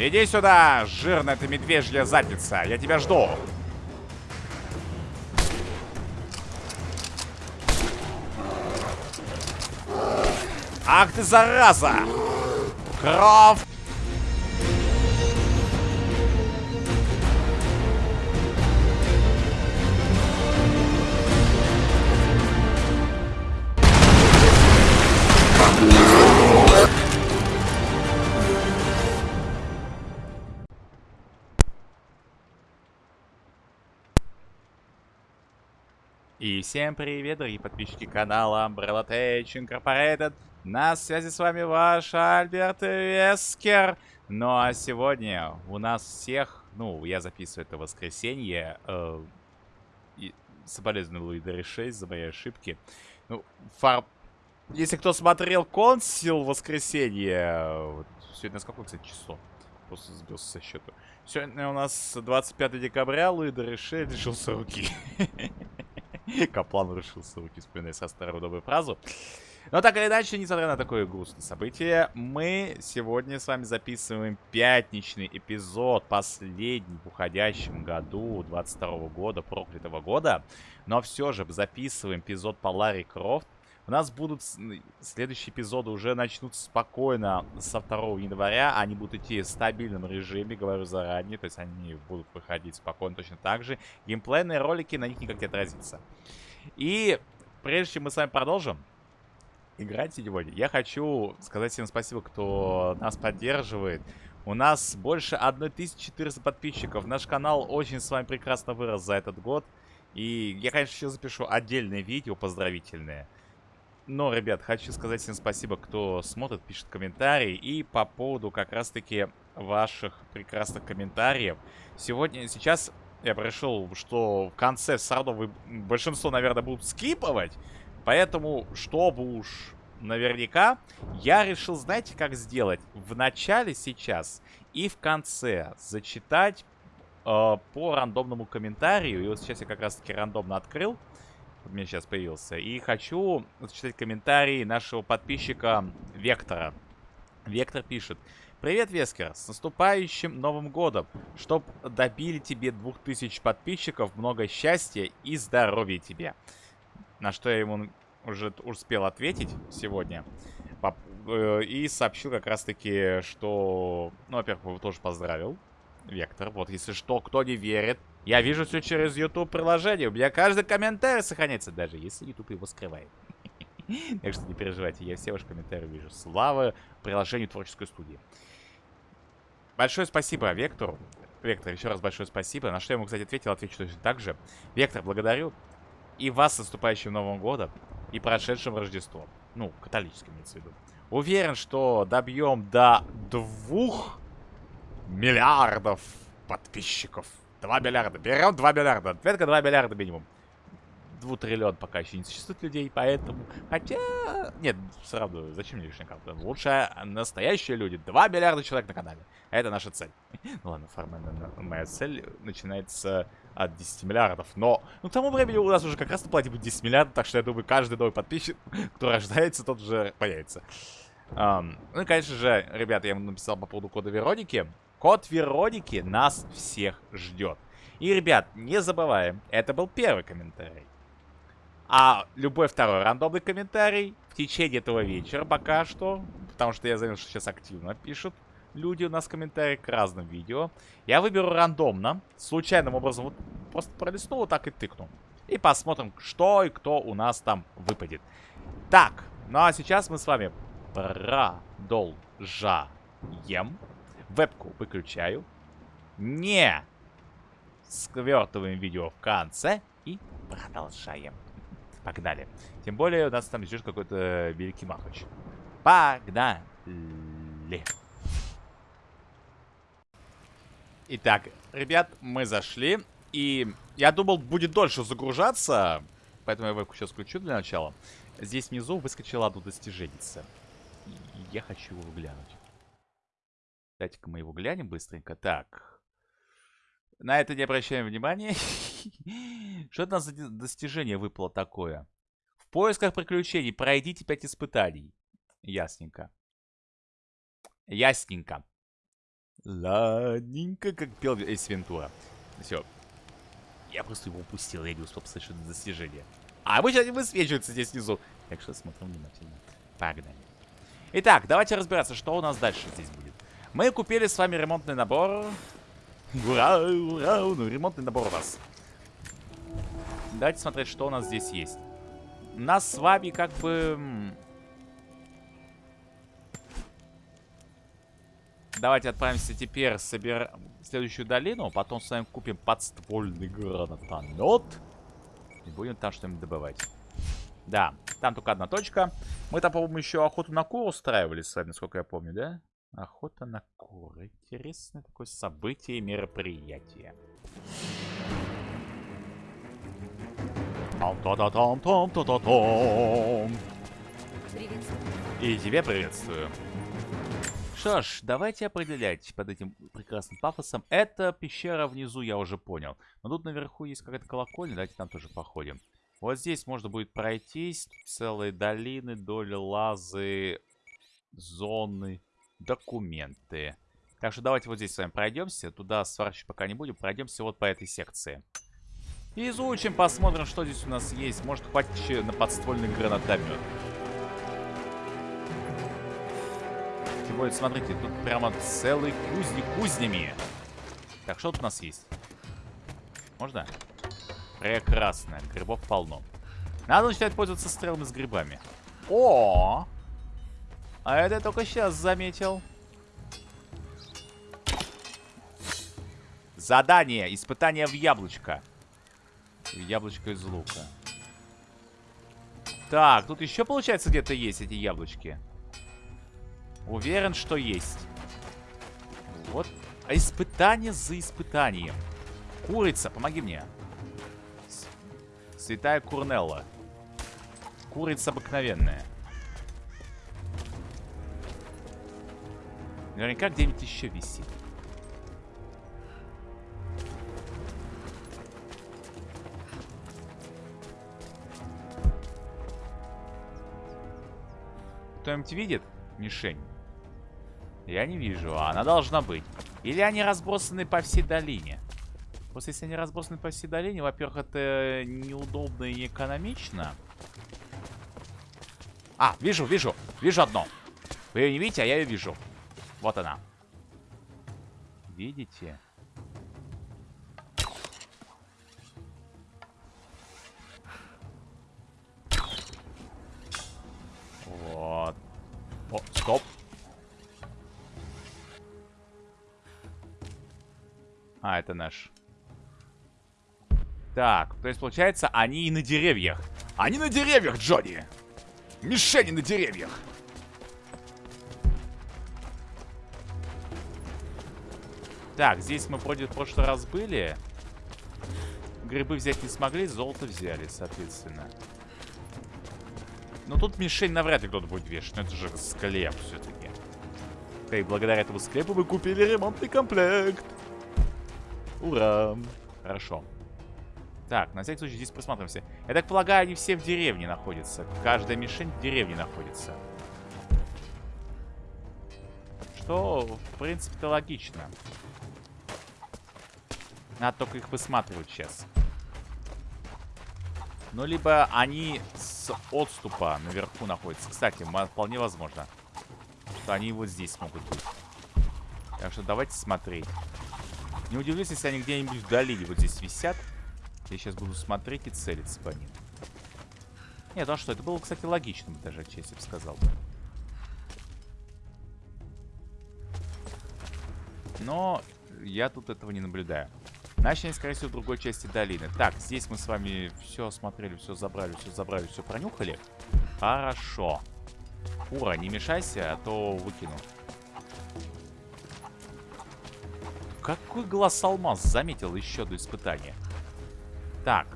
Иди сюда, жирная ты медвежья задница. Я тебя жду. Ах ты, зараза! Кровь! И всем привет, дорогие подписчики канала Umbrella Tech Incorporated. На связи с вами ваш Альберт Вескер. Ну а сегодня у нас всех, ну, я записываю это воскресенье, э, и соболезную Луидере 6 за мои ошибки. Ну, фар... Если кто смотрел Консил воскресенье, вот, сегодня сколько, кстати, число? Просто сбился со счета. Сегодня у нас 25 декабря, Луидер 6 лишился руки. Каплан решился руки вспоминать со старую добрую фразу. Но так или иначе, несмотря на такое грустное событие, мы сегодня с вами записываем пятничный эпизод, последний в уходящем году, 22 -го года, проклятого года. Но все же записываем эпизод по Ларри Крофт. У нас будут следующие эпизоды уже начнутся спокойно со 2 января. Они будут идти в стабильном режиме, говорю заранее. То есть они будут выходить спокойно точно так же. Геймплейные ролики на них никак не отразится. И прежде чем мы с вами продолжим играть сегодня, я хочу сказать всем спасибо, кто нас поддерживает. У нас больше 1400 подписчиков. Наш канал очень с вами прекрасно вырос за этот год. И я, конечно, еще запишу отдельное видео поздравительное. Но, ребят, хочу сказать всем спасибо, кто смотрит, пишет комментарии. И по поводу как раз-таки ваших прекрасных комментариев. Сегодня, сейчас я пришел, что в конце все вы, большинство, наверное, будут скиповать. Поэтому, чтобы уж наверняка, я решил, знаете, как сделать? В начале сейчас и в конце зачитать э, по рандомному комментарию. И вот сейчас я как раз-таки рандомно открыл у меня сейчас появился. И хочу зачитать комментарий нашего подписчика Вектора. Вектор пишет. Привет, Вескер, с наступающим Новым Годом! Чтоб добили тебе 2000 подписчиков, много счастья и здоровья тебе. На что я ему уже успел ответить сегодня. Э, и сообщил как раз-таки, что... Ну, во-первых, его тоже поздравил. Вектор. Вот, если что, кто не верит, я вижу все через YouTube приложение. У меня каждый комментарий сохраняется, даже если YouTube его скрывает. Так что не переживайте, я все ваши комментарии вижу. Слава приложению творческой студии. Большое спасибо Вектору. Вектор, еще раз большое спасибо. На что я ему, кстати, ответил, отвечу точно так же. Вектор, благодарю. И вас с наступающим Новым Годом. И прошедшим Рождеством. Ну, католическим имеется в виду. Уверен, что добьем до двух миллиардов подписчиков. 2 миллиарда. Берем 2 миллиарда. Ответка 2 миллиарда минимум. Двутриллион пока еще не существует людей, поэтому... Хотя... Нет, равно, зачем мне лишняя карта? Лучше настоящие люди. 2 миллиарда человек на канале. Это наша цель. Ну ладно, формально моя цель начинается от 10 миллиардов. Но ну, к тому времени у нас уже как раз на плате будет 10 миллиардов, так что я думаю, каждый новый подписчик, кто рождается, тот уже появится. Um, ну и, конечно же, ребята, я вам написал по поводу кода Вероники. Код Вероники нас всех ждет. И, ребят, не забываем, это был первый комментарий. А любой второй рандомный комментарий в течение этого вечера пока что, потому что я заметил, что сейчас активно пишут люди у нас комментарии к разным видео. Я выберу рандомно, случайным образом, вот просто пролистну вот так и тыкну. И посмотрим, что и кто у нас там выпадет. Так, ну а сейчас мы с вами продолжаем. Вебку выключаю. Не сквертываем видео в конце. И продолжаем. Погнали. Тем более у нас там ждет какой-то великий махач. Погнали. Итак, ребят, мы зашли. И я думал, будет дольше загружаться. Поэтому я вебку сейчас включу для начала. Здесь внизу выскочила одно достижение. Я хочу его глянуть. Дайте-ка мы его глянем быстренько. Так. На это не обращаем внимания. Что это у нас за достижение выпало такое? В поисках приключений пройдите 5 испытаний. Ясненько. Ясненько. Ладненько, как пел Эйс Вентура. Все. Я просто его упустил, я не успел это достижение. А вы сейчас не высвечивается здесь внизу. Так что смотрим внимательно. Погнали. Итак, давайте разбираться, что у нас дальше здесь будет. Мы купили с вами ремонтный набор. Ура, ура, ну ремонтный набор у нас. Давайте смотреть, что у нас здесь есть. Нас с вами как бы... Давайте отправимся теперь собер... в следующую долину. Потом с вами купим подствольный гранатомет. И будем там что-нибудь добывать. Да, там только одна точка. Мы там, по-моему, еще охоту на кур устраивали с вами, насколько я помню, да? Охота на кур. Интересное такое событие и мероприятие. И тебя приветствую. Что ж, давайте определять под этим прекрасным пафосом. Это пещера внизу, я уже понял. Но тут наверху есть какая-то колокольня, давайте там тоже походим. Вот здесь можно будет пройтись. Целые долины, доли лазы, зоны, документы. Так что давайте вот здесь с вами пройдемся. Туда сворачивать пока не будем. Пройдемся вот по этой секции. изучим, посмотрим, что здесь у нас есть. Может, хватит еще на подствольный гранатомет. Тем более, смотрите, тут прямо целый кузник кузнями. Так, что тут у нас есть? Можно? Прекрасно. Грибов полно. Надо начинать пользоваться стрелами с грибами. О! А это я только сейчас заметил. Задание. Испытание в яблочко. Яблочко из лука. Так, тут еще, получается, где-то есть эти яблочки. Уверен, что есть. Вот. А испытание за испытанием. Курица, помоги мне. Святая Курнелла. Курица обыкновенная. Наверняка где-нибудь еще висит. Кто-нибудь видит мишень? Я не вижу, а она должна быть. Или они разбросаны по всей долине? Просто если они разбросаны по всей долине, во-первых, это неудобно и неэкономично. А, вижу, вижу. Вижу одно. Вы ее не видите, а я ее вижу. Вот она. Видите? Вот. О, стоп. А, это наш. Так, то есть, получается, они и на деревьях. Они на деревьях, Джонни! Мишени на деревьях! Так, здесь мы вроде в прошлый раз были. Грибы взять не смогли, золото взяли, соответственно. Но тут мишень навряд ли кто-то будет вешать. Но это же склеп все-таки. И благодаря этому склепу вы купили ремонтный комплект. Ура! Хорошо. Так, на всякий случай здесь присматриваемся. Я так полагаю, они все в деревне находятся. Каждая мишень в деревне находится. Что, в принципе-то, логично. Надо только их высматривать сейчас. Ну, либо они с отступа наверху находятся. Кстати, вполне возможно, что они вот здесь могут быть. Так что давайте смотреть. Не удивлюсь, если они где-нибудь в вот здесь висят. Я сейчас буду смотреть и целиться по ним. Нет, а что? Это было, кстати, логично бы даже отчасти бы сказал. Но я тут этого не наблюдаю. Значит, скорее всего, в другой части долины. Так, здесь мы с вами все осмотрели, все забрали, все забрали, все пронюхали. Хорошо. Ура, не мешайся, а то выкину. Какой глаз алмаз заметил еще до испытания? Так.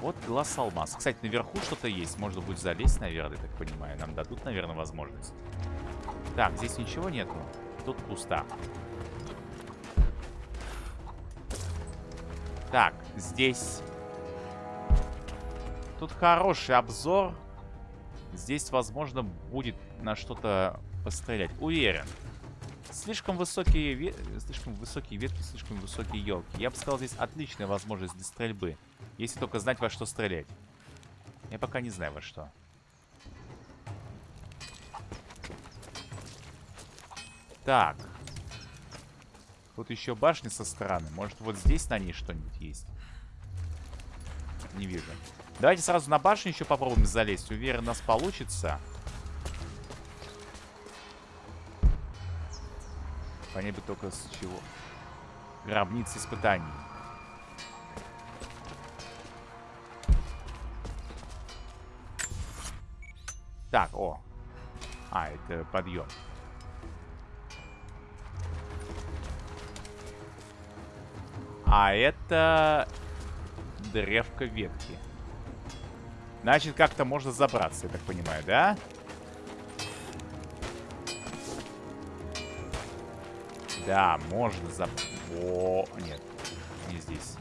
Вот глаз алмаз. Кстати, наверху что-то есть. Можно будет залезть, наверное, так понимаю. Нам дадут, наверное, возможность. Так, здесь ничего нету. Тут пусто. Так, здесь... Тут хороший обзор. Здесь, возможно, будет на что-то пострелять. Уверен. слишком высокие, ве... слишком высокие ветки, слишком высокие елки. Я бы сказал, здесь отличная возможность для стрельбы. Если только знать, во что стрелять. Я пока не знаю, во что. Так. Тут еще башня со стороны. Может, вот здесь на ней что-нибудь есть? Не вижу. Давайте сразу на башню еще попробуем залезть. Уверен, у нас получится. Понять бы только с чего. Гробница испытаний. Так, о. А, это подъем. А это древко ветки. Значит, как-то можно забраться, я так понимаю, да? Да, можно заб... О, нет, не здесь.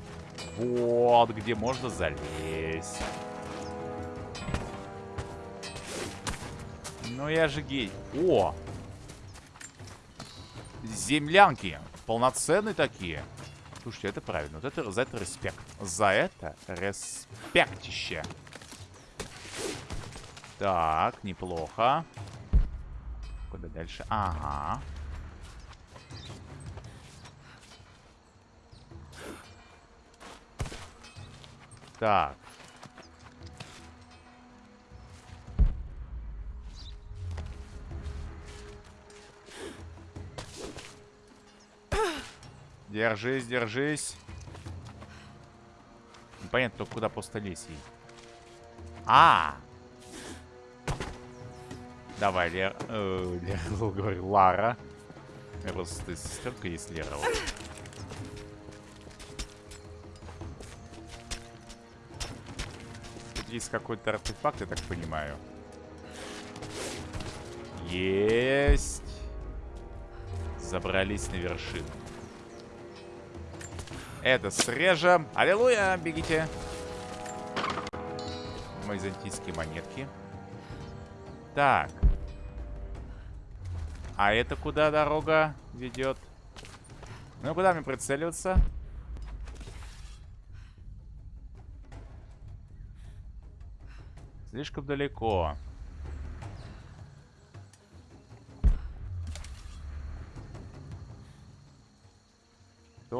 Вот, где можно залезть. Ну я же гей. О! Землянки. Полноценные такие. Слушайте, это правильно. Вот это, за это респект. За это респектище. Так, неплохо. Куда дальше? Ага. Так. Держись, держись. Непонятно, только куда просто лезть ей. А! Давай, Лер... Э, Лер... Говорю, Лара. Просто сестренка есть Лера. Вот. Тут есть какой-то артефакт, я так понимаю. Есть. Забрались на вершину. Это срежем. Аллилуйя, бегите. Мои зонтийские монетки. Так. А это куда дорога ведет? Ну, куда мне прицеливаться? Слишком далеко.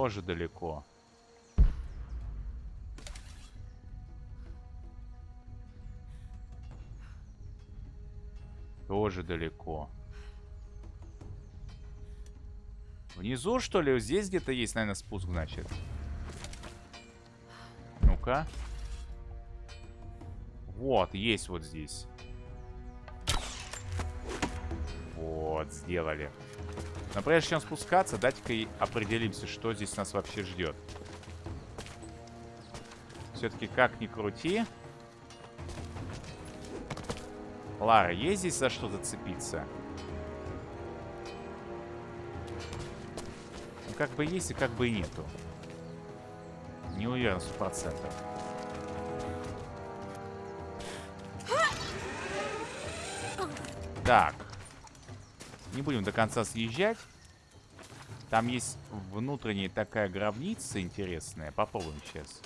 Тоже далеко. Тоже далеко. Внизу, что ли? Здесь где-то есть, наверное, спуск, значит. Ну-ка. Вот, есть вот здесь. Вот, сделали. Но прежде чем спускаться, дайте-ка определимся, что здесь нас вообще ждет. Все-таки как ни крути. Лара, есть здесь за что зацепиться? Ну, как бы есть и как бы и нету. Не уверен сто процентов. Так. Не будем до конца съезжать. Там есть внутренняя такая гробница интересная. Попробуем сейчас.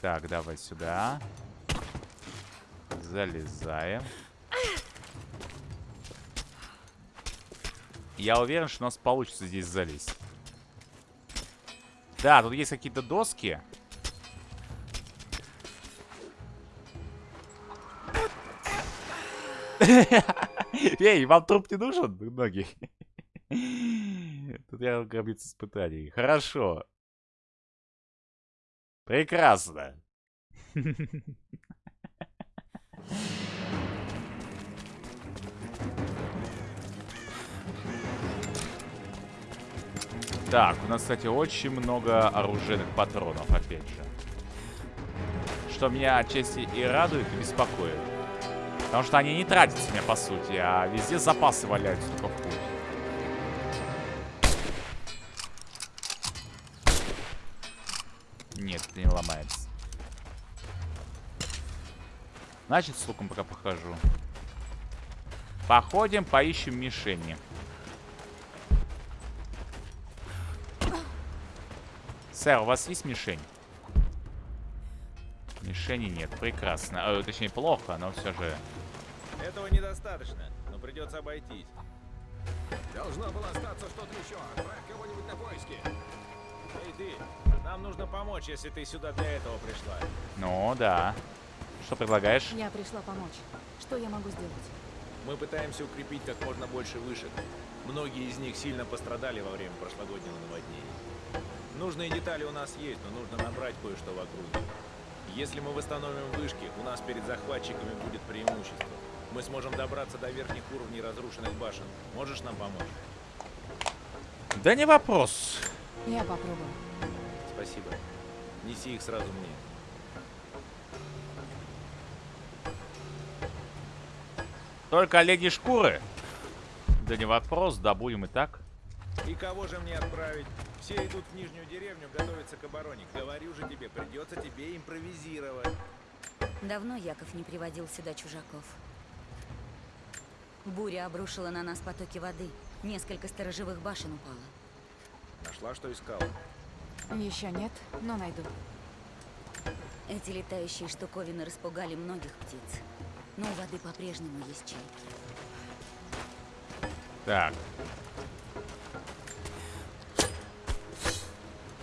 Так, давай сюда. Залезаем. Я уверен, что у нас получится здесь залезть. Да, тут есть какие-то доски. Эй, вам труп не нужен, ноги? Тут я гробница испытаний. Хорошо. Прекрасно. Так, у нас, кстати, очень много оружейных патронов, опять же. Что меня отчасти и радует, и беспокоит. Потому что они не тратятся мне, по сути, а везде запасы валяются в путь. Нет, это не ломается. Значит, с луком пока похожу. Походим, поищем мишени. Сэр, у вас есть мишень? Мишени нет. Прекрасно. Э, точнее, плохо, но все же... Этого недостаточно, но придется обойтись. Должно было остаться что-то еще. Отправь кого-нибудь на поиски. Эй, ты, нам нужно помочь, если ты сюда для этого пришла. Ну, да. Что предлагаешь? Я пришла помочь. Что я могу сделать? Мы пытаемся укрепить как можно больше вышек. Многие из них сильно пострадали во время прошлогоднего наводнения. Нужные детали у нас есть, но нужно набрать кое-что в округе. Если мы восстановим вышки, у нас перед захватчиками будет преимущество. Мы сможем добраться до верхних уровней разрушенных башен. Можешь нам помочь? Да не вопрос. Я попробую. Спасибо. Неси их сразу мне. Только олени шкуры? Да не вопрос, добудем и так. И кого же мне отправить? Все идут в нижнюю деревню готовиться к обороне. Говорю же тебе, придется тебе импровизировать. Давно Яков не приводил сюда чужаков. Буря обрушила на нас потоки воды. Несколько сторожевых башен упало. Нашла, что искала? Еще нет, но найду. Эти летающие штуковины распугали многих птиц. Но у воды по-прежнему есть чай. Так.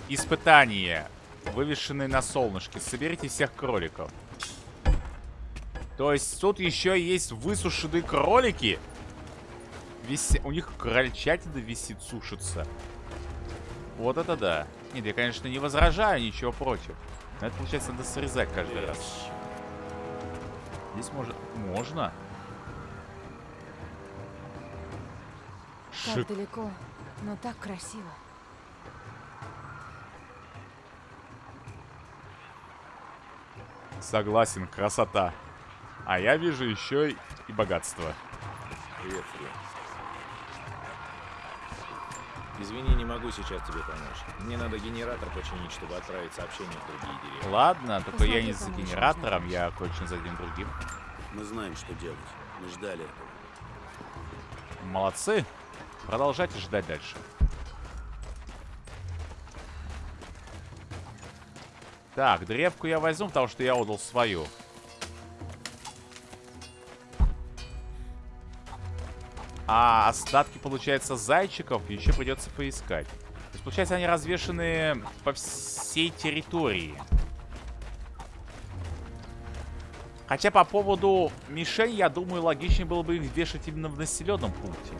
Испытание. Вывешенные на солнышке. Соберите всех кроликов. То есть тут еще есть высушенные кролики? Виси... У них крольчатина висит, сушится. Вот это да. Нет, я, конечно, не возражаю, ничего против. Но это, получается, надо срезать каждый раз. Здесь может... Можно? Так Шик. далеко, но так красиво. Согласен, красота. А я вижу еще и богатство. Привет, Фред. Извини, не могу сейчас тебе помочь. Мне надо генератор починить, чтобы отправить сообщение в другие деревни. Ладно, только я Посмотри, не за генератором, я кое-что за одним другим. Мы знаем, что делать. Мы ждали этого. Молодцы. Продолжайте ждать дальше. Так, древку я возьму, потому что я отдал свою. А остатки, получается, зайчиков еще придется поискать. То есть, получается, они развешаны по всей территории. Хотя по поводу мишень, я думаю, логичнее было бы их вешать именно в населенном пункте.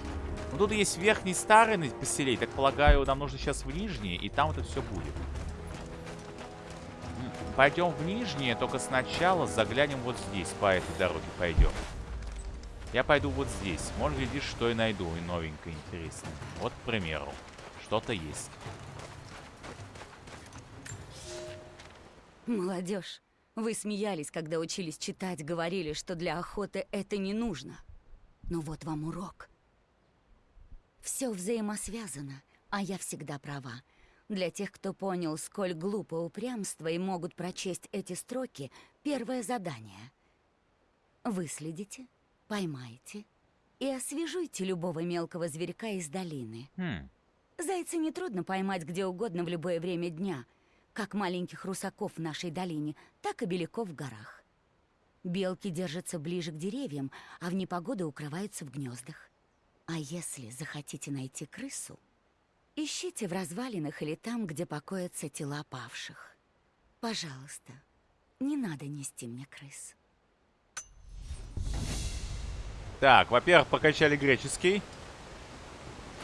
Но тут есть верхний старый поселение. Так полагаю, нам нужно сейчас в нижний, и там это все будет. Пойдем в нижнее, только сначала заглянем вот здесь, по этой дороге пойдем. Я пойду вот здесь. Может, глядишь, что и найду, и новенькое, интересное. Вот, к примеру, что-то есть. Молодежь, вы смеялись, когда учились читать, говорили, что для охоты это не нужно. Но вот вам урок. Все взаимосвязано, а я всегда права. Для тех, кто понял, сколь глупо упрямство и могут прочесть эти строки, первое задание. Выследите, поймайте и освежуйте любого мелкого зверька из долины. Хм, Зайца нетрудно поймать где угодно в любое время дня, как маленьких русаков в нашей долине, так и беляков в горах. Белки держатся ближе к деревьям, а в непогоду укрываются в гнездах. А если захотите найти крысу, ищите в развалинах или там, где покоятся тела павших. Пожалуйста, не надо нести мне крыс. Так, во-первых, прокачали греческий.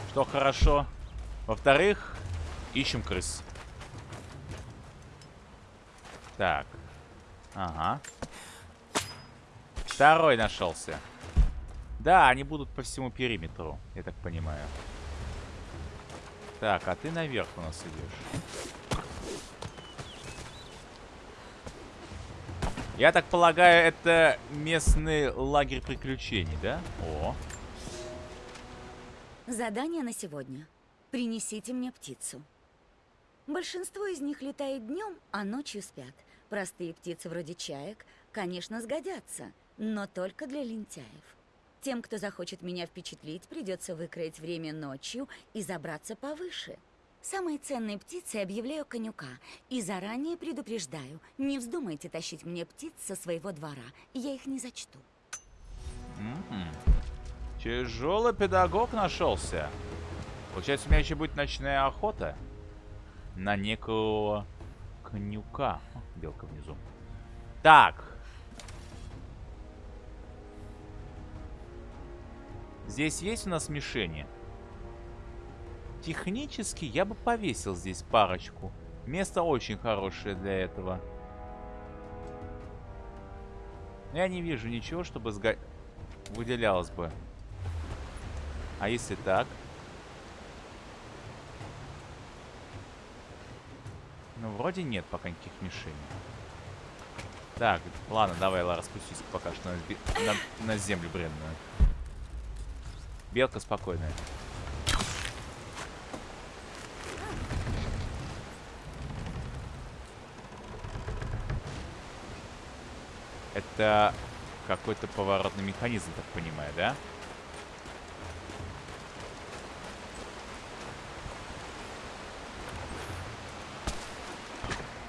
Что хорошо. Во-вторых, ищем крыс. Так. Ага. Второй нашелся. Да, они будут по всему периметру, я так понимаю. Так, а ты наверх у нас идешь. Я так полагаю, это местный лагерь приключений, да? О, Задание на сегодня. Принесите мне птицу. Большинство из них летает днем, а ночью спят. Простые птицы вроде чаек, конечно, сгодятся, но только для лентяев. Тем, кто захочет меня впечатлить, придется выкроить время ночью и забраться повыше. Самые ценные птицы объявляю конюка. И заранее предупреждаю, не вздумайте тащить мне птиц со своего двора. Я их не зачту. Тяжелый педагог нашелся. Получается, у меня еще будет ночная охота на некого конюка. О, белка внизу. Так. Здесь есть у нас мишени? Технически я бы повесил здесь парочку. Место очень хорошее для этого. Я не вижу ничего, чтобы сго... выделялось бы. А если так? Ну, вроде нет пока никаких мишеней. Так, ладно, давай, Лара, спустись пока что на, на, на землю бренную. Белка спокойная. Это какой-то поворотный механизм, так понимаю, да?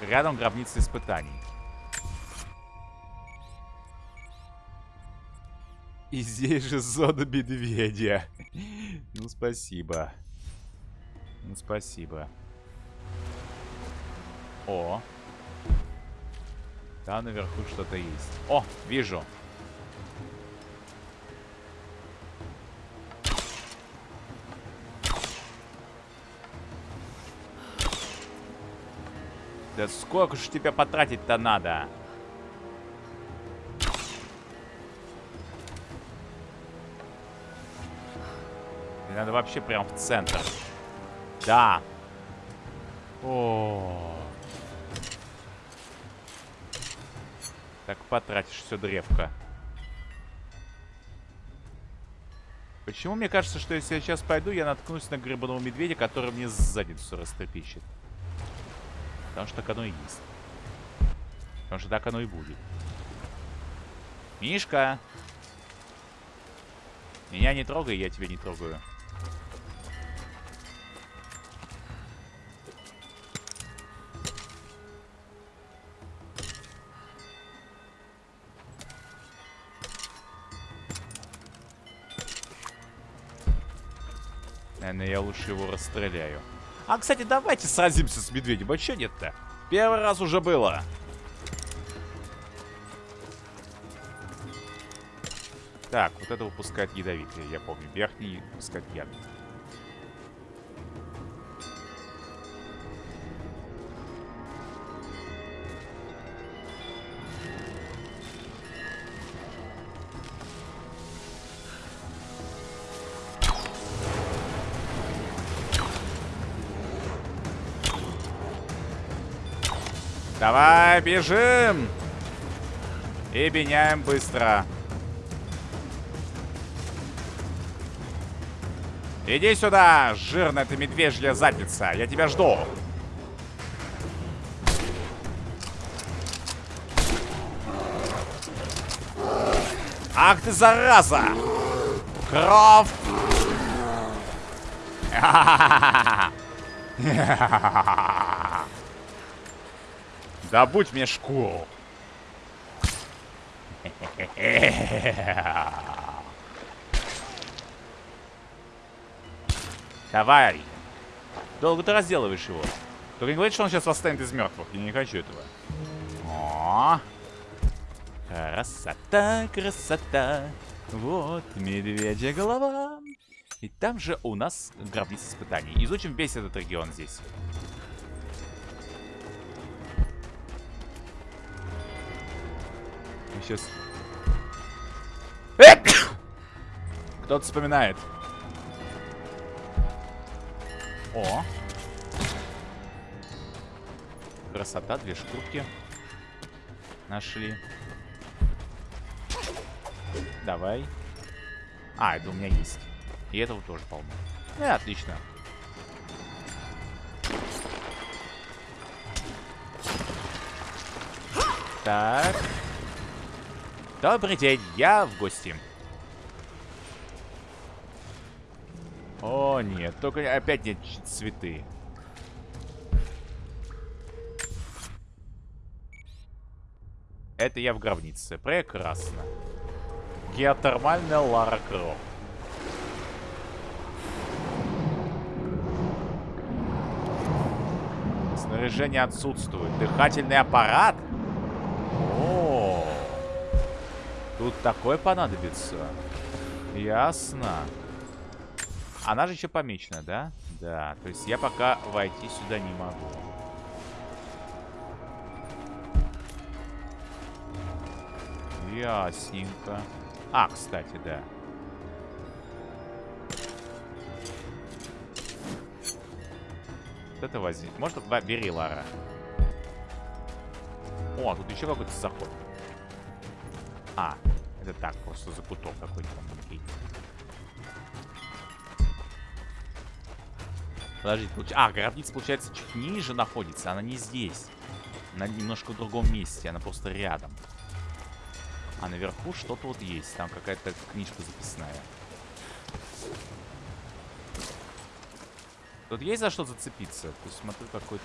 Рядом гробница испытаний. И здесь же зона медведя. Ну, спасибо. Ну, спасибо. О. Там наверху что-то есть. О, вижу. Да сколько же тебя потратить-то надо? Надо вообще прям в центр. Да. О. Так потратишь все древко. Почему мне кажется, что если я сейчас пойду, я наткнусь на гребаного медведя, который мне задницу растрепещет? Потому что так оно и есть. Потому что так оно и будет. Мишка! Меня не трогай, я тебя не трогаю. Наверное, я лучше его расстреляю. А, кстати, давайте сразимся с медведем. А что нет-то? Первый раз уже было. Так, вот это выпускает ядовитые, я помню. Верхний выпускает яд. Бежим! И меняем быстро. Иди сюда, жирная ты медвежья задница. Я тебя жду. Ах ты, зараза! Кровь! Добудь мне шкуру. Давай. Долго ты разделываешь его. Только не говорит, что он сейчас восстанет из мертвых. Я не хочу этого. О, красота, красота. Вот медвежья голова. И там же у нас гробница испытаний. Изучим весь этот регион здесь. Сейчас. Кто-то вспоминает. О. Красота, две шкурки. Нашли. Давай. А, это у меня есть. И этого тоже полно. Ну, отлично. Так. Добрый день, я в гости. О, нет, только опять нет цветы. Это я в гробнице. Прекрасно. Геотермальная Лара Крофт. Снаряжение отсутствует. Дыхательный аппарат? О, тут такой понадобится. Ясно. Она же еще помечена, да? Да, то есть я пока войти сюда не могу. Ясненько. А, кстати, да. Вот это возьми. Может, ба- бери, Лара. О, тут еще какой-то заход. А, это так, просто закуток какой-то. Окей. Подождите, получ- а, гробница, получается, чуть ниже находится. Она не здесь. Она немножко в другом месте. Она просто рядом. А наверху что-то вот есть. Там какая-то книжка записная. Тут есть за что зацепиться? То есть смотрю, какой-то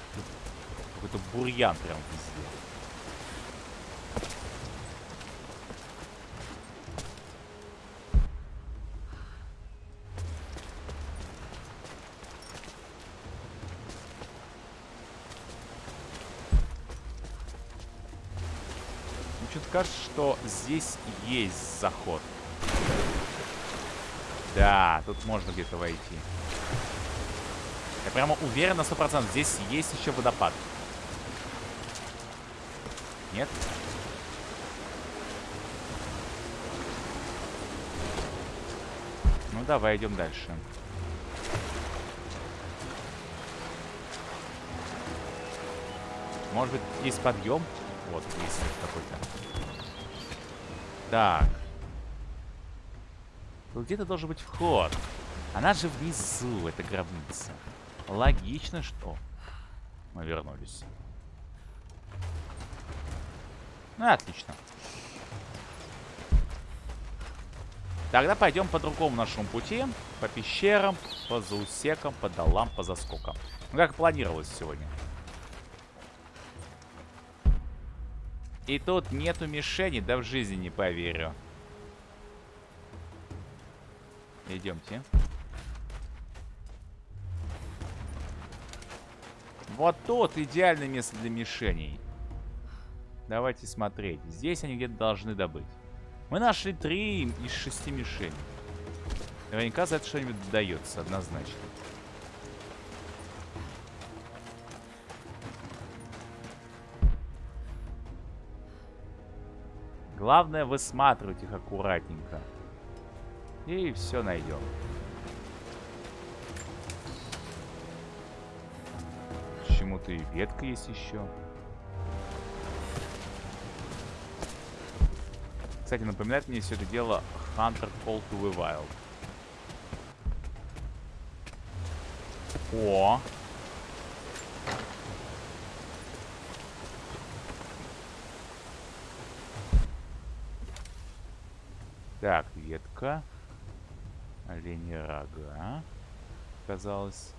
какой-то бурьян прям везде. Мне что-то кажется, что здесь есть заход. Да, тут можно где-то войти. Я прямо уверен на 100%. Здесь есть еще водопад. Нет? Ну давай, идем дальше. Может быть, есть подъем? Вот, есть какой-то. Так. Тут где-то должен быть вход. Она же внизу, эта гробница. Логично, что мы вернулись. Ну, отлично. Тогда пойдем по другому нашему пути. По пещерам, по заусекам, по долам, по заскокам. Ну, как планировалось сегодня. И тут нету мишени, да в жизни не поверю. Идемте. Вот тут идеальное место для мишеней. Давайте смотреть. Здесь они где-то должны добыть. Мы нашли три из шести мишеней. Наверняка за это что-нибудь дается, однозначно. Главное высматривать их аккуратненько. И все найдем. Почему-то и ветка есть еще. Кстати, напоминает мне все это дело Hunter Call to the Wild. О! Так, ветка. Олени рога. Казалось.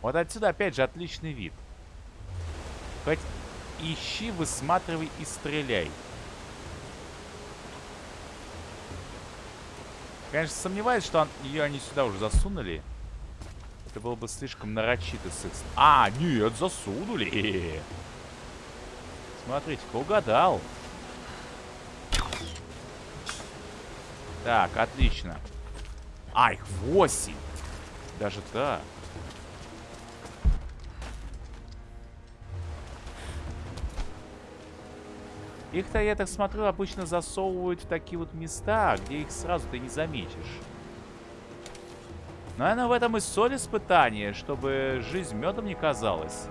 Вот отсюда опять же отличный вид. Хоть ищи, высматривай и стреляй. Конечно, сомневаюсь, что он- ее они сюда уже засунули. Это было бы слишком нарочито с А, нет, засунули. Смотрите-ка, угадал. Так, отлично. А, их 8. Даже так. Их-то, я так смотрю, обычно засовывают в такие вот места, где их сразу ты не заметишь. Наверное, в этом и соль испытания, чтобы жизнь медом не казалась.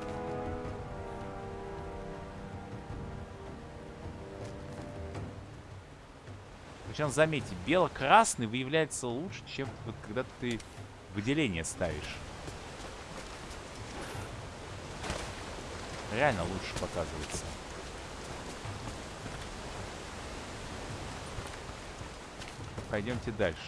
Причем, заметьте, бело-красный выявляется лучше, чем вот когда ты выделение ставишь. Реально лучше показывается. Пойдемте дальше.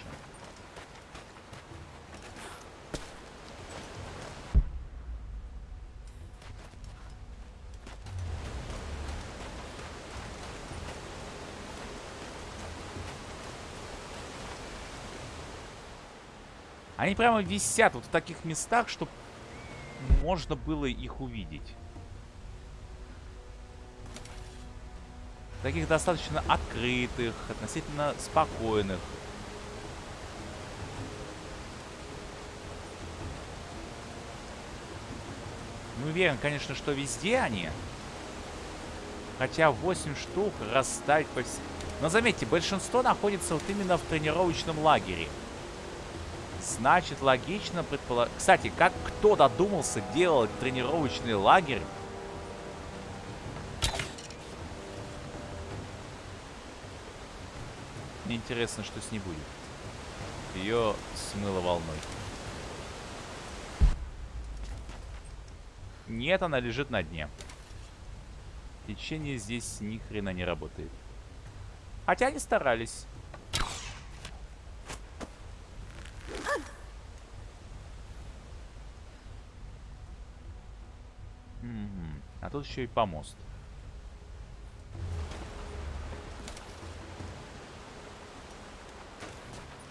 Они прямо висят вот в таких местах, чтобы можно было их увидеть. Таких достаточно открытых, относительно спокойных. Не уверен, конечно, что везде они. Хотя 8 штук расставить по всему... Но заметьте, большинство находится вот именно в тренировочном лагере. Значит, логично предположить... Кстати, как кто додумался делать тренировочный лагерь? Мне интересно, что с ней будет. Ее смыло волной. Нет, она лежит на дне. Течение здесь ни хрена не работает. Хотя они старались. А тут еще и помост.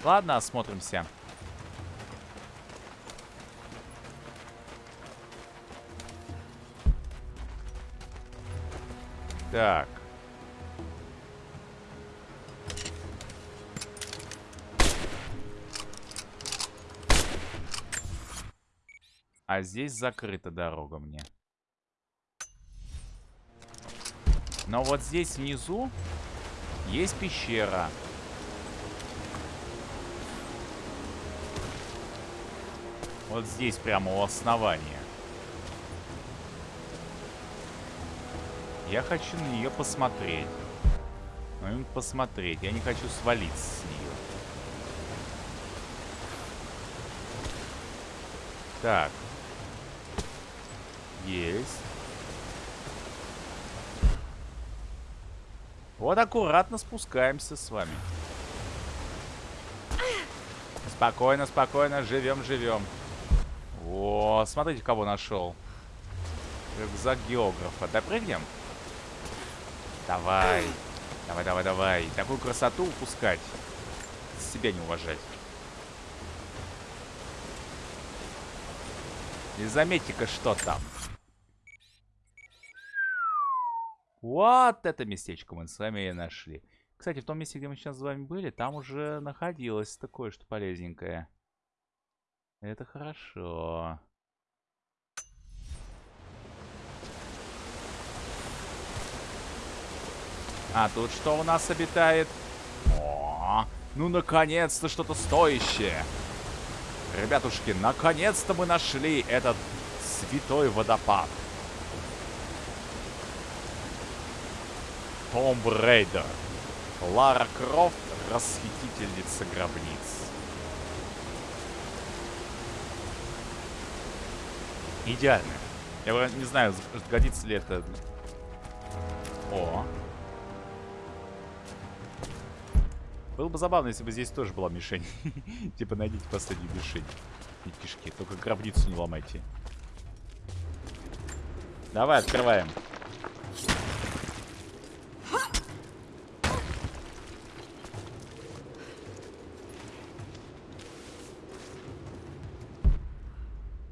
Ладно, осмотримся. Так. А здесь закрыта дорога мне. Но вот здесь внизу есть пещера. Вот здесь прямо у основания. Я хочу на нее посмотреть. Посмотреть. Я не хочу свалиться с нее. Так. Есть. Вот аккуратно спускаемся с вами. Спокойно, спокойно. Живем, живем. О, смотрите, кого нашел. Рюкзак географа. Допрыгнем? Давай. Давай, давай, давай. Такую красоту упускать. Себя не уважать. И заметьте-ка, что там. Вот это местечко мы с вами и нашли. Кстати, в том месте, где мы сейчас с вами были, там уже находилось такое, что полезненькое. Это хорошо. А тут что у нас обитает? О, ну наконец-то что-то стоящее. Ребятушки, наконец-то мы нашли этот святой водопад. Tomb Raider. Лара Крофт, расхитительница гробниц. Идеально. Я не знаю, годится ли это... О. Было бы забавно, если бы здесь тоже была мишень. типа, найдите последнюю мишень. И кишки. Только гробницу не ломайте. Давай, открываем.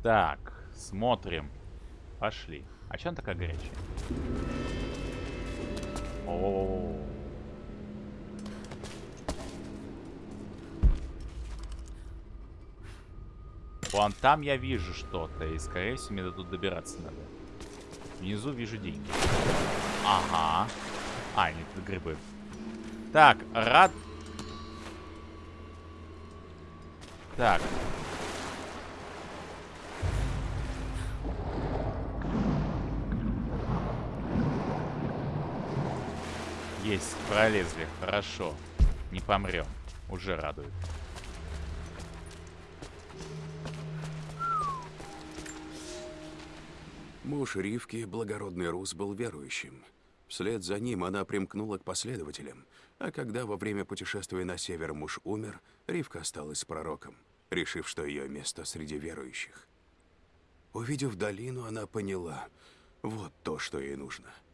Так, смотрим. Пошли. А что она такая горячая? О, -о, -о, -о. Вон там я вижу что-то, и скорее всего мне до тут добираться надо. Внизу вижу деньги. Ага. А, нет, это грибы. Так, рад... Так, Есть, пролезли. Хорошо. Не помрем. Уже радует. Муж Ривки, благородный рус, был верующим. Вслед за ним она примкнула к последователям, а когда во время путешествия на север муж умер, Ривка осталась с пророком, решив, что ее место среди верующих. Увидев долину, она поняла, вот то, что ей нужно —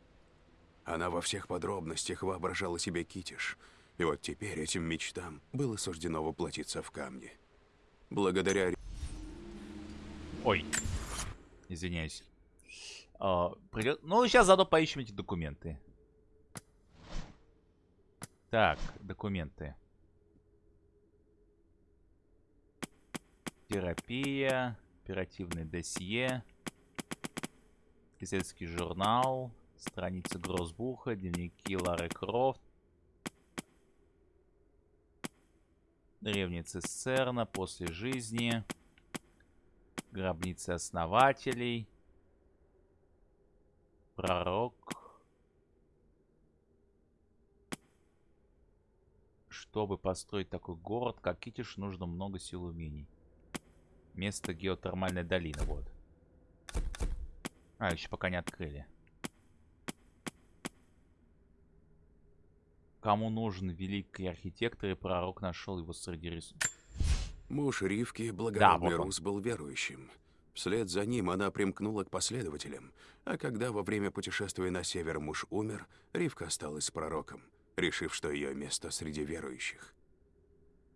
она во всех подробностях воображала себе китиш, и вот теперь этим мечтам было суждено воплотиться в камне. Благодаря Ой. Извиняюсь. А, Ну, сейчас заодно поищем эти документы. Так, документы. Терапия, оперативное досье, исследовательский журнал, страницы Гроссбуха, дневники Лары Крофт, древняя цистерна после жизни, гробницы основателей, пророк. Чтобы построить такой город, как Китиш, нужно много сил и умений. Место геотермальной долины, вот. А, еще пока не открыли. Кому нужен великий архитектор и пророк нашел его среди рисунков. Муж Ривки, благородный вот он. рус, был верующим. Вслед за ним она примкнула к последователям, а когда во время путешествия на север муж умер, Ривка осталась с пророком, решив, что ее место среди верующих.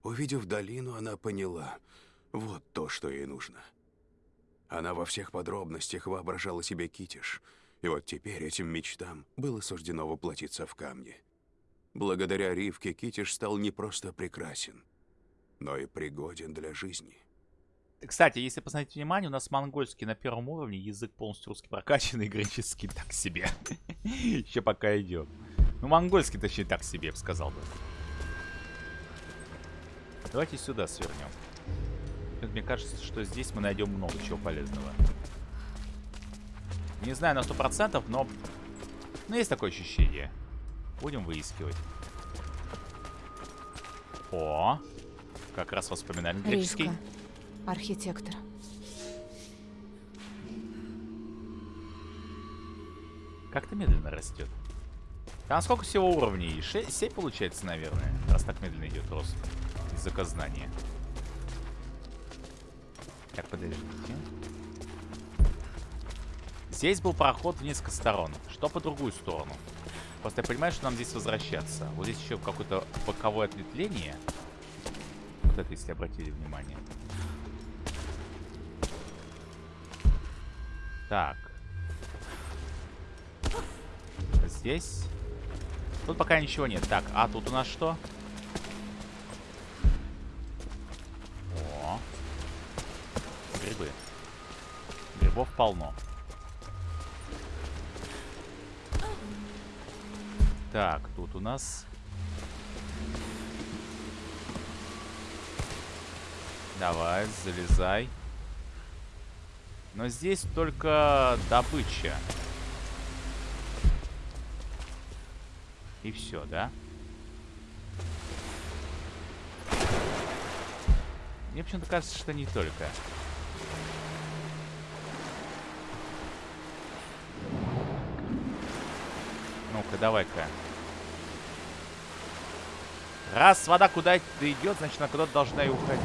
Увидев долину, она поняла, вот то, что ей нужно. Она во всех подробностях воображала себе Китиш, и вот теперь этим мечтам было суждено воплотиться в камне. Благодаря Ривке Китиш стал не просто прекрасен, но и пригоден для жизни. Кстати, если посмотреть внимание, у нас монгольский на первом уровне, язык полностью русский прокачанный, греческий так себе. Еще пока идет. Ну, монгольский, точнее, так себе, сказал бы. Давайте сюда свернем. Мне кажется, что здесь мы найдем много чего полезного. Не знаю на 100%, но... Ну, есть такое ощущение. Будем выискивать. О! Как раз воспоминания греческий. Архитектор. Как-то медленно растет. Там сколько всего уровней? 6, 7 получается, наверное. Раз так медленно идет рост. Из-за знания. Так, подождите. Здесь был проход в несколько сторон. Что по другую сторону? Просто я понимаю, что нам здесь возвращаться. Вот здесь еще какое-то боковое ответвление. Вот это, если обратили внимание. Так. Здесь. Тут пока ничего нет. Так, а тут у нас что? О. Грибы. Грибов полно. Так, тут у нас... Давай, залезай. Но здесь только добыча. И все, да? Мне почему-то кажется, что не только. Ну-ка, давай-ка. Раз вода куда-то идет, значит, она куда-то должна и уходить.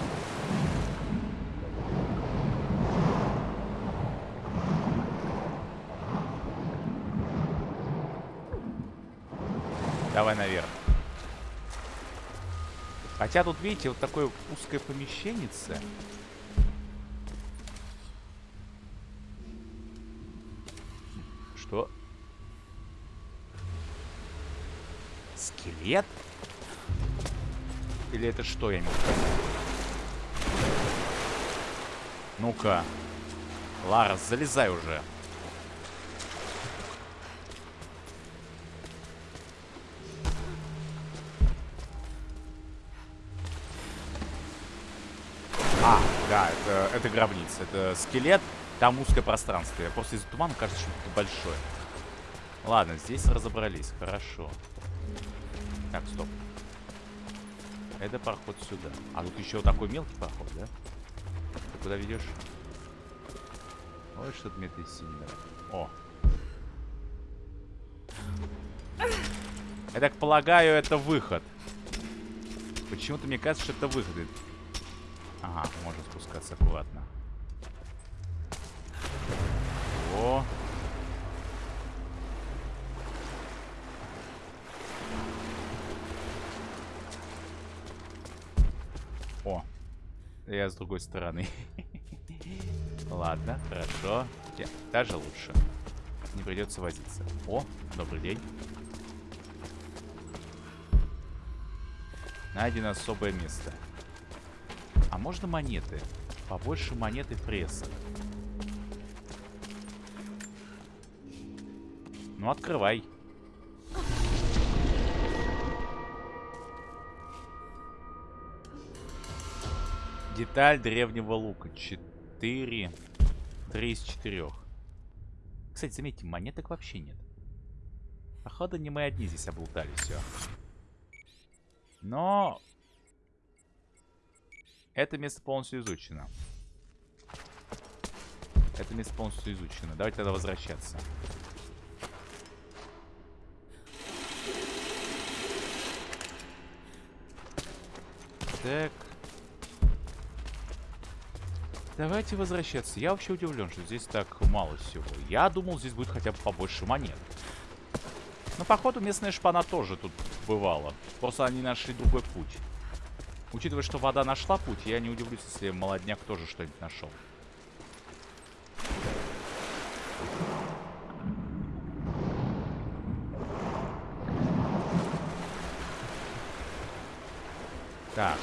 Давай наверх. Хотя тут, видите, вот такое узкое помещеннице. Что? Скелет? Или это что, я понять? Ну-ка. Ларс, залезай уже. А, да, это, это гробница. Это скелет, там узкое пространство. Я просто из тумана кажется, что это большое. Ладно, здесь разобрались. Хорошо. Так, стоп. Это проход сюда. А тут еще такой мелкий проход, да? Ты куда ведешь? Ой, что-то мне ты сильно. О. Я так полагаю, это выход. Почему-то мне кажется, что это выход. Ага, можно спускаться аккуратно. О. О. Я с другой стороны. Ладно, хорошо. Я- Даже лучше. Не придется возиться. О, добрый день. Найдено особое место. А можно монеты? Побольше монеты пресса. Ну, открывай. Деталь древнего лука. 4. 3 из 4. Кстати, заметьте, монеток вообще нет. Походу, не мы одни здесь облутали все. Но... Это место полностью изучено. Это место полностью изучено. Давайте тогда возвращаться. Так. Давайте возвращаться. Я вообще удивлен, что здесь так мало всего. Я думал, здесь будет хотя бы побольше монет. Но, походу, местная шпана тоже тут бывала. Просто они нашли другой путь. Учитывая, что вода нашла путь, я не удивлюсь, если молодняк тоже что-нибудь нашел. Так.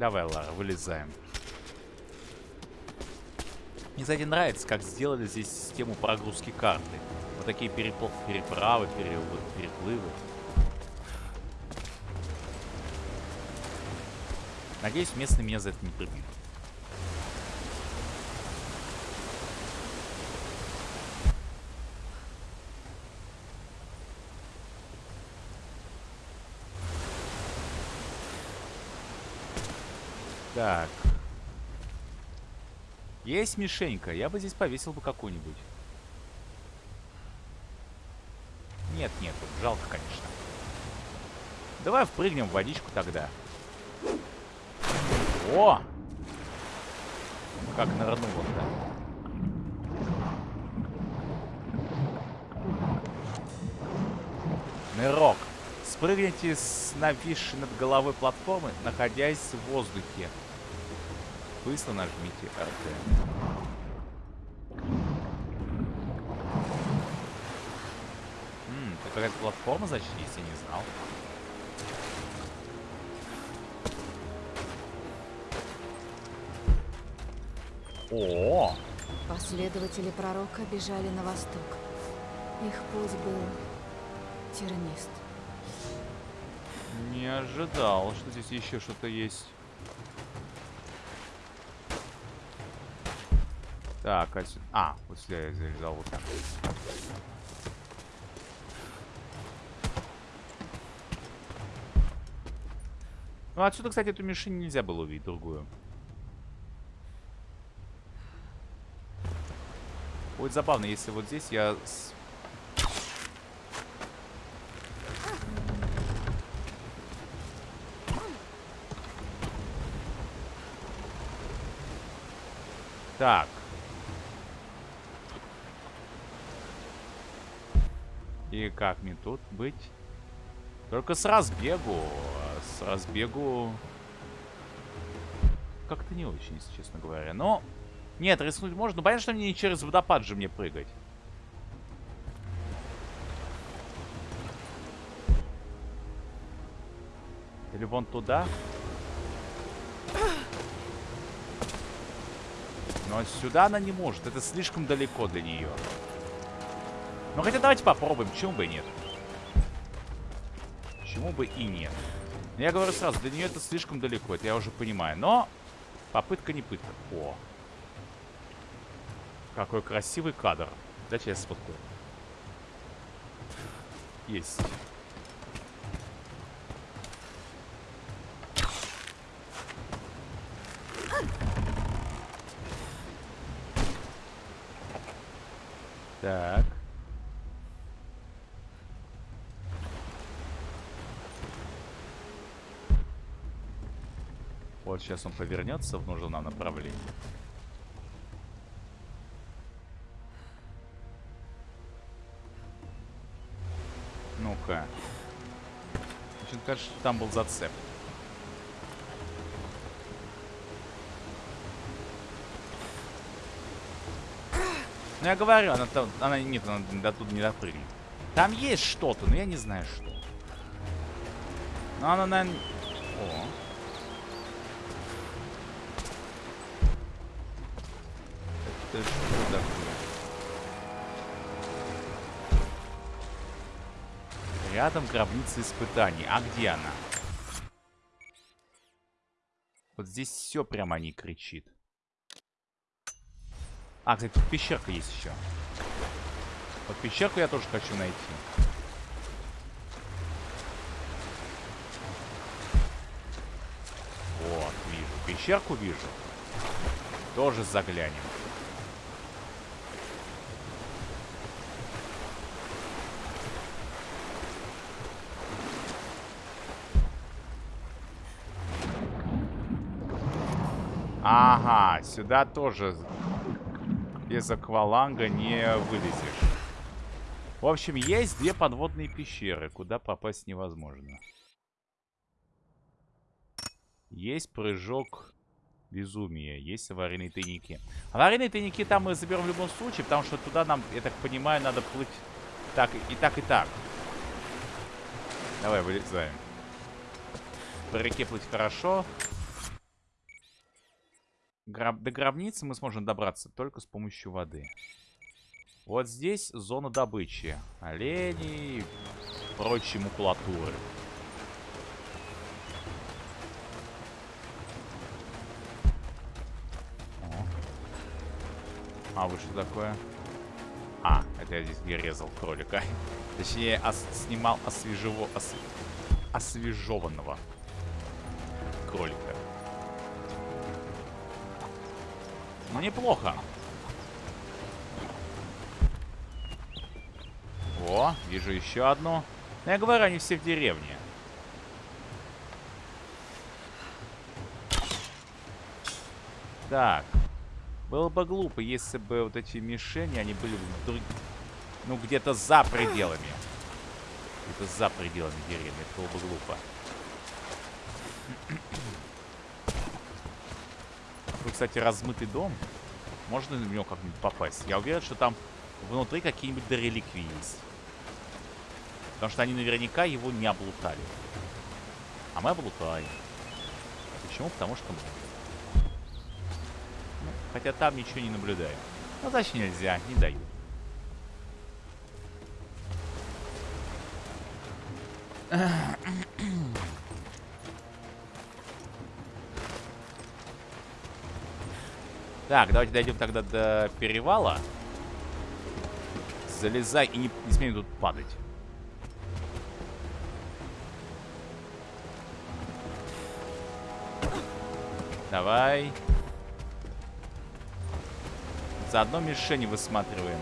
Давай, Лара, вылезаем. Мне, кстати, нравится, как сделали здесь систему прогрузки карты. Вот такие перепл- переправы, перелы- переплывы. Надеюсь, местные меня за это не прибьют. Так. Есть мишенька. Я бы здесь повесил бы какую-нибудь. Нет, нет, жалко, конечно. Давай впрыгнем в водичку тогда. О! Как нырнуло-то. Нырок. Спрыгните с нависшей над головой платформы, находясь в воздухе. Быстро нажмите RT. М, это какая-то платформа, значит, есть, я не знал. О, Последователи пророка бежали на восток. Их путь был тернист. не ожидал, что здесь еще что-то есть. Так, отсюда... А, вот сюда я залезал вот так. Ну, отсюда, кстати, эту мишень нельзя было увидеть, другую. Будет забавно, если вот здесь я... Так. И как мне тут быть? Только с разбегу. С разбегу... Как-то не очень, если честно говоря. Но... Нет, рискнуть можно. Понятно, что мне не через водопад же мне прыгать. Или вон туда? Но сюда она не может. Это слишком далеко для нее. Ну хотя давайте попробуем. Почему бы и нет? Почему бы и нет? Ну, Я говорю сразу, для нее это слишком далеко. Это я уже понимаю. Но попытка не пытка. О. Какой красивый кадр. Дайте я сфоткаю. Есть. Так. Вот сейчас он повернется в нужном нам направлении. Ну-ка. Почему кажется, там был зацеп. Ну, я говорю, она там... Она... Нет, она до туда не допрыгнет. Там есть что-то, но я не знаю, что. Но она, наверное... О. Это такое? Рядом гробница испытаний. А где она? Вот здесь все прямо не кричит. А, кстати, тут пещерка есть еще. Вот пещерку я тоже хочу найти. Вот, вижу. Пещерку вижу. Тоже заглянем. Ага, сюда тоже без акваланга не вылезешь. В общем, есть две подводные пещеры, куда попасть невозможно. Есть прыжок безумия, есть аварийные тайники. Аварийные тайники там мы заберем в любом случае, потому что туда нам, я так понимаю, надо плыть так и так, и так. Давай, вылезаем. По реке плыть хорошо. Гроб... До гробницы мы сможем добраться только с помощью воды. Вот здесь зона добычи. Оленей, прочей макулатуры. А вы что такое? А, это я здесь где резал кролика. Точнее, ос снимал освежево... Ос освежеванного кролика. Ну, неплохо. О, вижу еще одну. Я говорю, они все в деревне. Так. Было бы глупо, если бы вот эти мишени, они были вдруг... Ну, где-то за пределами. Где-то за пределами деревни. Это было бы глупо. Тут, кстати, размытый дом. Можно в него как-нибудь попасть? Я уверен, что там внутри какие-нибудь дореликвии есть. Потому что они наверняка его не облутали. А мы облутали. Почему? Потому что мы. Ну, хотя там ничего не наблюдаю. Ну, значит нельзя, не дают. Так, давайте дойдем тогда до перевала. Залезай и не, не смей тут падать. Давай. Заодно мишени высматриваем.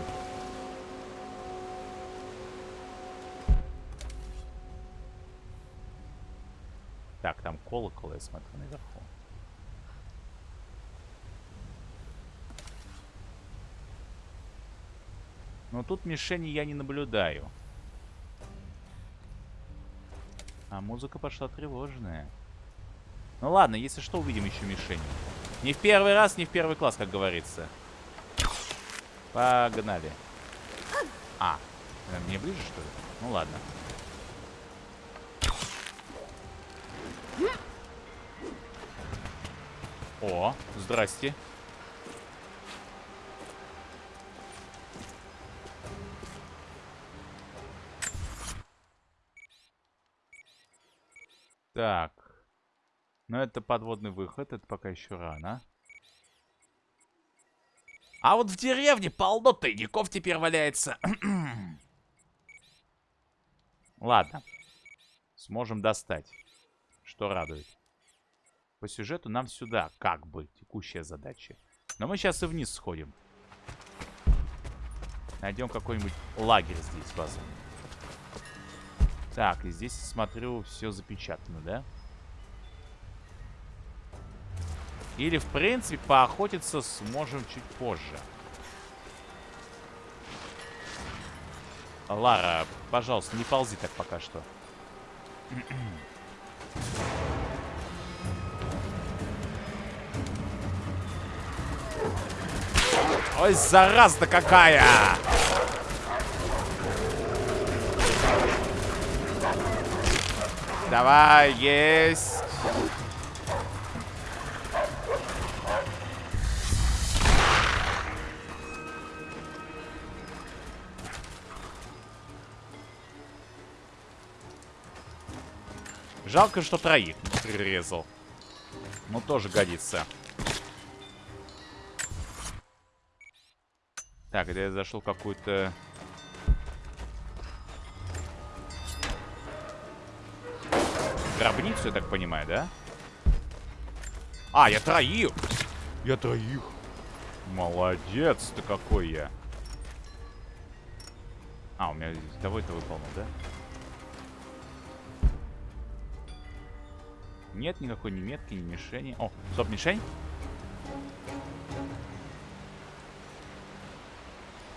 Так, там колокол, я смотрю, наверху. Но тут мишени я не наблюдаю. А музыка пошла тревожная. Ну ладно, если что, увидим еще мишени. Не в первый раз, не в первый класс, как говорится. Погнали. А, мне ближе, что ли? Ну ладно. О, здрасте. Так. Но это подводный выход, это пока еще рано. А вот в деревне полно тайников теперь валяется. Ладно. Сможем достать. Что радует. По сюжету нам сюда, как бы, текущая задача. Но мы сейчас и вниз сходим. Найдем какой-нибудь лагерь здесь, возможно. Так, и здесь, смотрю, все запечатано, да? Или, в принципе, поохотиться сможем чуть позже. Лара, пожалуйста, не ползи так пока что. Ой, зараза какая! Давай, есть. Жалко, что троих прирезал. Ну, тоже годится. Так, это я зашел какую-то... Я так понимаю, да? А, я троих! Я троих! Молодец ты какой я! А, у меня того это выполнил, да? Нет никакой ни метки, ни мишени. О, стоп, мишень?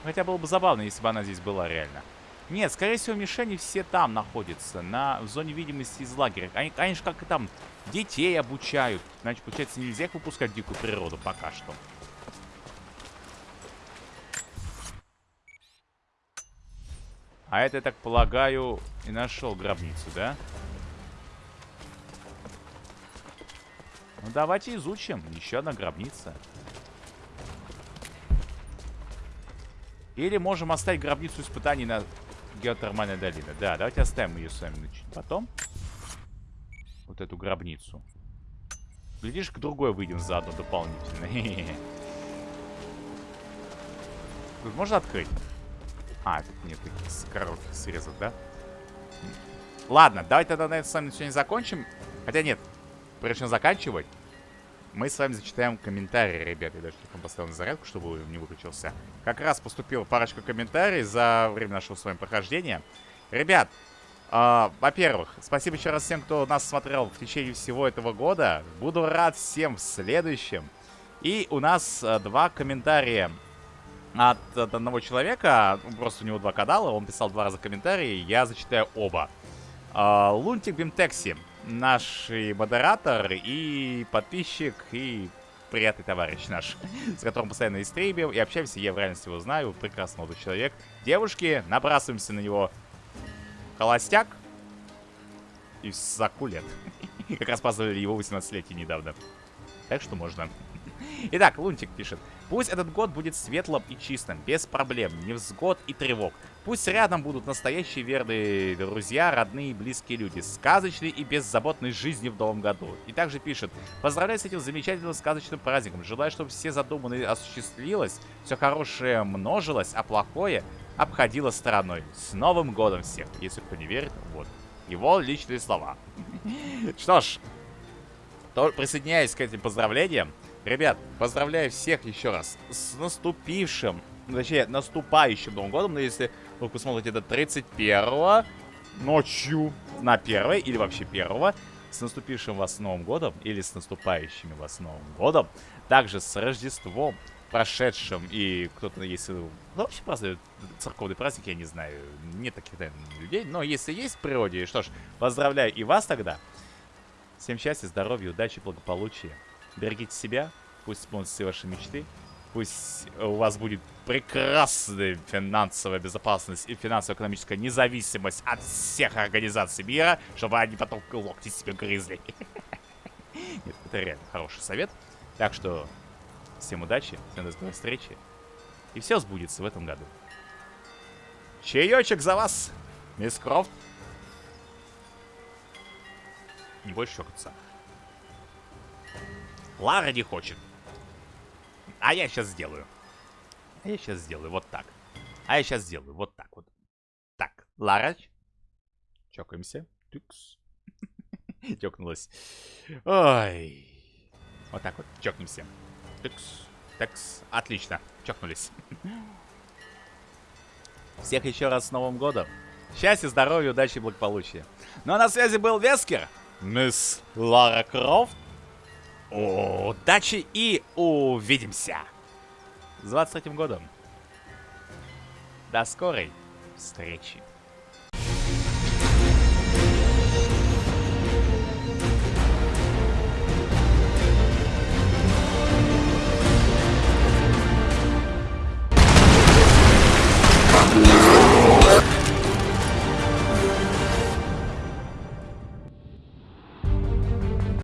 Хотя было бы забавно, если бы она здесь была реально. Нет, скорее всего, мишени все там находятся, на, в зоне видимости из лагеря. Они, же как и там детей обучают. Значит, получается, нельзя их выпускать в дикую природу пока что. А это, я так полагаю, и нашел гробницу, да? Ну, давайте изучим. Еще одна гробница. Или можем оставить гробницу испытаний на геотермальной долине. Да, давайте оставим ее с вами чуть потом. Вот эту гробницу. Глядишь, к другой выйдем заодно дополнительно. Тут можно открыть? А, тут нет таких коротких срезов, да? Ладно, давайте тогда на этом с вами сегодня закончим. Хотя нет, прежде чем заканчивать, мы с вами зачитаем комментарии, ребят. Я даже телефон поставил на зарядку, чтобы он не выключился. Как раз поступила парочка комментариев за время нашего с вами прохождения. Ребят, э, во-первых, спасибо еще раз всем, кто нас смотрел в течение всего этого года. Буду рад всем в следующем. И у нас э, два комментария от, от одного человека. Просто у него два канала, он писал два раза комментарии, я зачитаю оба. Э, Лунтик Бимтекси наш и модератор, и подписчик, и приятный товарищ наш, с которым постоянно и стримим, и общаемся, я в реальности его знаю, прекрасный молодой человек. Девушки, набрасываемся на него холостяк и лет. Как раз праздновали его 18-летие недавно. Так что можно. Итак, Лунтик пишет. Пусть этот год будет светлым и чистым, без проблем, невзгод и тревог. Пусть рядом будут настоящие верные друзья, родные и близкие люди, сказочные и беззаботной жизни в новом году. И также пишет, поздравляю с этим замечательным сказочным праздником, желаю, чтобы все задуманные осуществилось, все хорошее множилось, а плохое обходило стороной. С Новым годом всех! Если кто не верит, вот. Его личные слова. Что ж, присоединяюсь к этим поздравлениям. Ребят, поздравляю всех еще раз с наступившим, точнее, наступающим Новым годом. Но если вы посмотрите это 31 ночью на 1 или вообще 1 с наступившим вас Новым годом или с наступающим вас Новым годом. Также с Рождеством прошедшим и кто-то, если ну, вообще празднует церковный праздник, я не знаю, нет таких, наверное, людей, но если есть в природе, что ж, поздравляю и вас тогда. Всем счастья, здоровья, удачи, благополучия. Берегите себя, пусть исполнятся все ваши мечты. Пусть у вас будет прекрасная финансовая безопасность и финансово-экономическая независимость от всех организаций мира, чтобы они потом локти себе грызли. Нет, это реально хороший совет. Так что всем удачи, всем до скорой встречи. И все сбудется в этом году. Чаечек за вас, мисс Крофт. Не больше чокаться. Лара не хочет. А я сейчас сделаю. А я сейчас сделаю вот так. А я сейчас сделаю вот так вот. Так, Лара. Чокаемся. Тыкс. Чокнулась. Ой. Вот так вот. Чокнемся. Тыкс. Текс. Отлично. Чокнулись. Всех еще раз с Новым годом. Счастья, здоровья, удачи и благополучия. Ну а на связи был Вескер. Мисс Лара Крофт. Удачи и увидимся! С 23 годом! До скорой встречи!